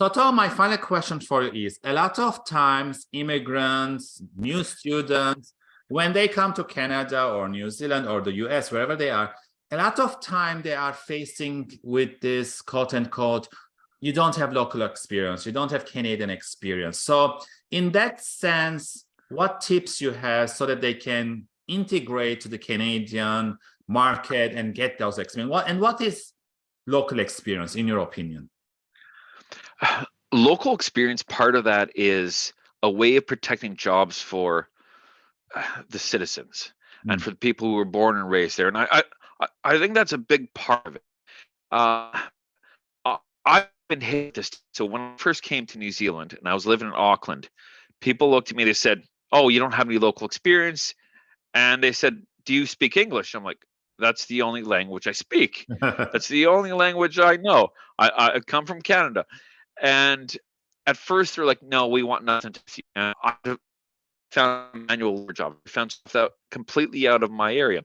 So Tom, my final question for you is, a lot of times immigrants, new students, when they come to Canada or New Zealand or the US, wherever they are, a lot of time they are facing with this quote unquote, you don't have local experience, you don't have Canadian experience. So in that sense, what tips you have so that they can integrate to the Canadian market and get those experience? What, and what is local experience in your opinion? Local experience, part of that is a way of protecting jobs for uh, the citizens mm. and for the people who were born and raised there. And I, I, I think that's a big part of it. Uh, I've been hit this. So when I first came to New Zealand and I was living in Auckland, people looked at me, they said, oh, you don't have any local experience. And they said, do you speak English? I'm like, that's the only language I speak. that's the only language I know. I, I come from Canada. And at first they're like, no, we want nothing to see. And I found a manual job. I found stuff that completely out of my area.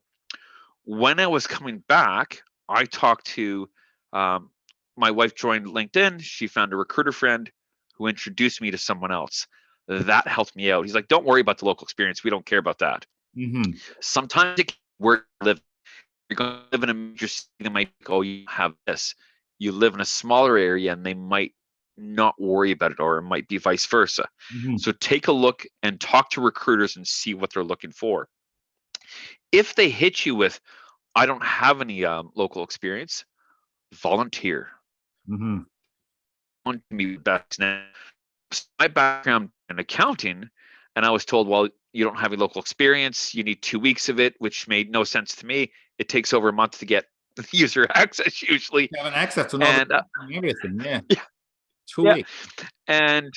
When I was coming back, I talked to um, my wife joined LinkedIn. She found a recruiter friend who introduced me to someone else. That helped me out. He's like, don't worry about the local experience. We don't care about that. Mm-hmm. Sometimes it where live, you're going to live in a major city. They might go, oh, you have this. You live in a smaller area, and they might not worry about it, or it might be vice versa. Mm-hmm. So take a look and talk to recruiters and see what they're looking for. If they hit you with, I don't have any um, local experience, volunteer. Mm-hmm. Want to be best now. My background in accounting, and I was told, well, you don't have any local experience. You need two weeks of it, which made no sense to me. It takes over a month to get user access usually. You have an access to and, uh, everything, yeah. Yeah. Two yeah. weeks. And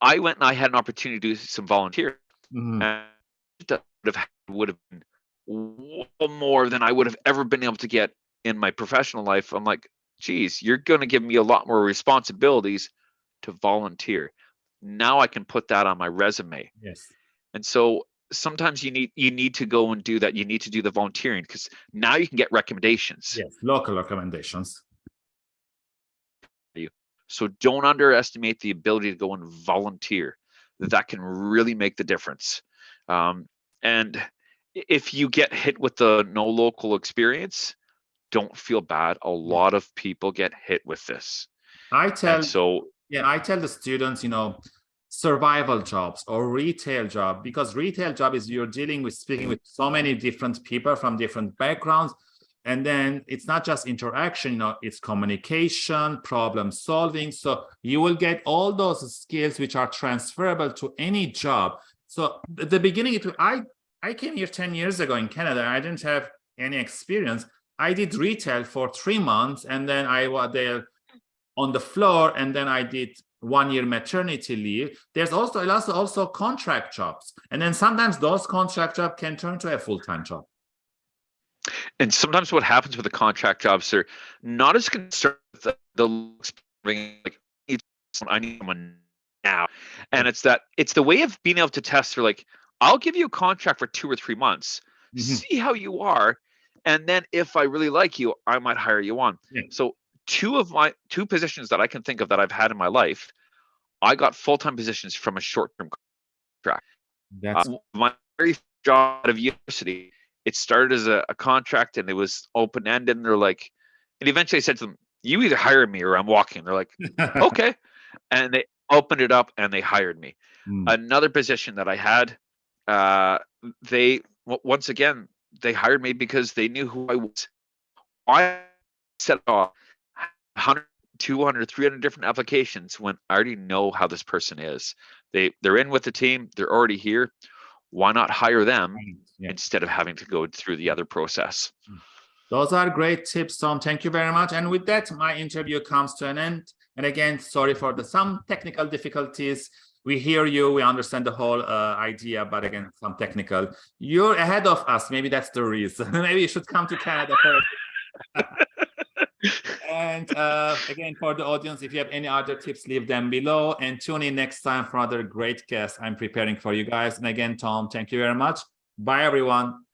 I went and I had an opportunity to do some volunteer. Mm-hmm. And would have would have been more than I would have ever been able to get in my professional life. I'm like, geez, you're going to give me a lot more responsibilities to volunteer. Now I can put that on my resume. Yes. And so sometimes you need you need to go and do that. You need to do the volunteering because now you can get recommendations. Yes, local recommendations. So don't underestimate the ability to go and volunteer. That can really make the difference. Um, and if you get hit with the no local experience, don't feel bad. A lot of people get hit with this. I tell and so yeah, I tell the students, you know, survival jobs or retail job because retail job is you're dealing with speaking with so many different people from different backgrounds. And then it's not just interaction you know it's communication problem solving. So you will get all those skills which are transferable to any job. So at the beginning it, i i came here 10 years ago in canada i didn't have any experience. I did retail for three months and then i was there on the floor and then i did one year maternity leave there's also also also contract jobs. And then sometimes those contract jobs can turn to a full-time job. And sometimes what happens with the contract jobs they're not as concerned with the, the like i need someone now. And it's that it's the way of being able to test they're like i'll give you a contract for two or three months. Mm -hmm. see how you are. And then if i really like you i might hire you on. Yeah. so two of my two positions that I can think of that I've had in my life, I got full time positions from a short term contract. That's uh, my very job out of university. It started as a, a contract and it was open ended. And they're like, and eventually I said to them, "You either hire me or I'm walking." They're like, "Okay," and they opened it up and they hired me. Mm. Another position that I had, uh, they once again they hired me because they knew who I was. I set off 100 200 300 different applications when i already know how this person is. They they're in with the team they're already here. Why not hire them yeah. instead of having to go through the other process? Hmm. those are great tips tom. Thank you very much. And with that my interview comes to an end. And again sorry for the some technical difficulties. We hear you we understand the whole uh, idea but again some technical. You're ahead of us. Maybe that's the reason. Maybe you should come to canada for and uh, again, for the audience, if you have any other tips, leave them below and tune in next time for other great guests I'm preparing for you guys. And again, Tom, thank you very much. Bye, everyone.